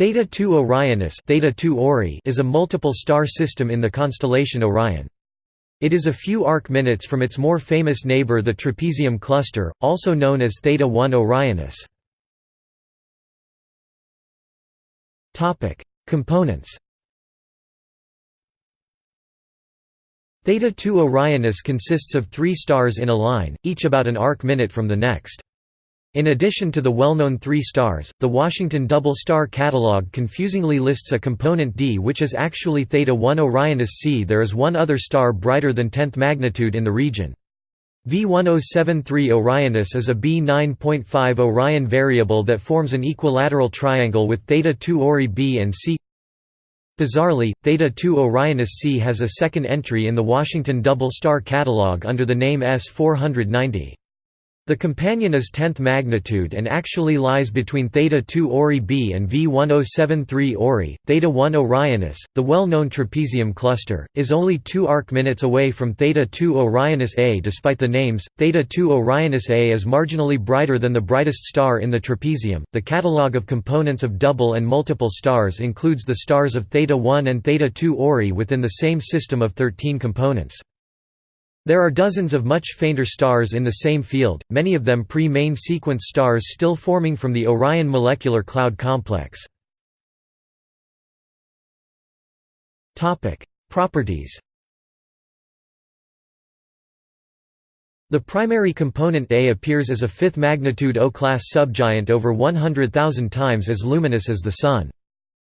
Theta 2 Orionis Theta 2 Ori is a multiple star system in the constellation Orion. It is a few arc-minutes from its more famous neighbor the Trapezium cluster, also known as Theta 1 Orionis. Components Theta 2 Orionis consists of three stars in a line, each about an arc-minute from the next. In addition to the well-known three stars, the Washington Double Star Catalog confusingly lists a component D which is actually Theta 1 Orionis c. There is one other star brighter than 10th magnitude in the region. V1073 Orionis is a B9.5 Orion variable that forms an equilateral triangle with Theta 2 Ori b and c. Bizarrely, Theta 2 Orionis c has a second entry in the Washington Double Star Catalog under the name S490. The companion is 10th magnitude and actually lies between Theta 2 Ori b and V1073 Ori. Theta 1 Orionis, the well-known trapezium cluster, is only 2 arc-minutes away from Theta 2 Orionis A. Despite the names, Theta 2 Orionis A is marginally brighter than the brightest star in the trapezium. The catalogue of components of double and multiple stars includes the stars of Theta 1 and Theta 2 Ori within the same system of 13 components. There are dozens of much fainter stars in the same field, many of them pre-main sequence stars still forming from the Orion molecular cloud complex. Properties The primary component A appears as a fifth magnitude O-class subgiant over 100,000 times as luminous as the Sun.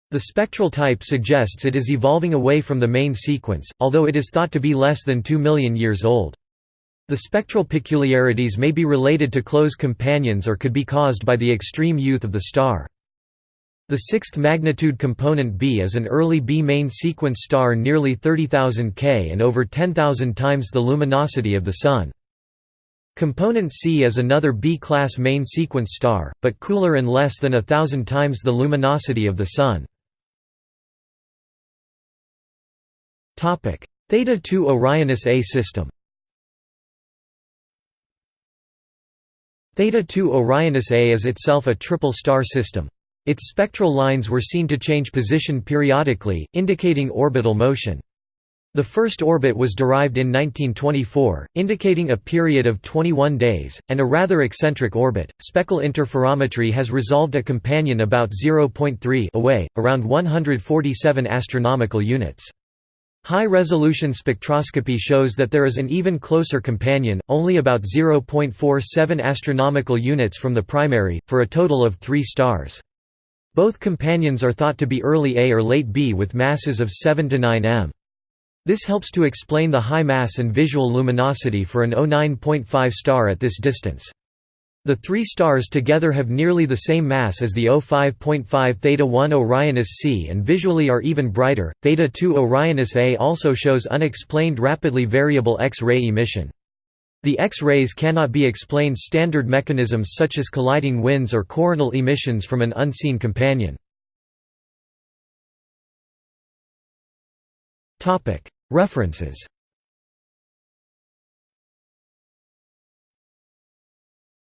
The spectral type suggests it is evolving away from the main sequence, although it is thought to be less than 2 million years old. The spectral peculiarities may be related to close companions or could be caused by the extreme youth of the star. The sixth magnitude component B is an early B main sequence star nearly 30,000 K and over 10,000 times the luminosity of the Sun. Component C is another B-class main sequence star, but cooler and less than a thousand times the luminosity of the Sun. Theta 2 Orionis A system Theta 2 Orionis A is itself a triple star system. Its spectral lines were seen to change position periodically, indicating orbital motion. The first orbit was derived in 1924, indicating a period of 21 days, and a rather eccentric orbit. Speckle interferometry has resolved a companion about 0.3 away, around 147 astronomical units. High-resolution spectroscopy shows that there is an even closer companion, only about 0.47 astronomical units from the primary, for a total of three stars. Both companions are thought to be early A or late B with masses of 7 to 9 m. This helps to explain the high mass and visual luminosity for an O9.5 star at this distance. The three stars together have nearly the same mass as the O5.5 Theta 1 Orionis C and visually are even brighter. Theta 2 Orionis A also shows unexplained rapidly variable X-ray emission. The X-rays cannot be explained standard mechanisms such as colliding winds or coronal emissions from an unseen companion. References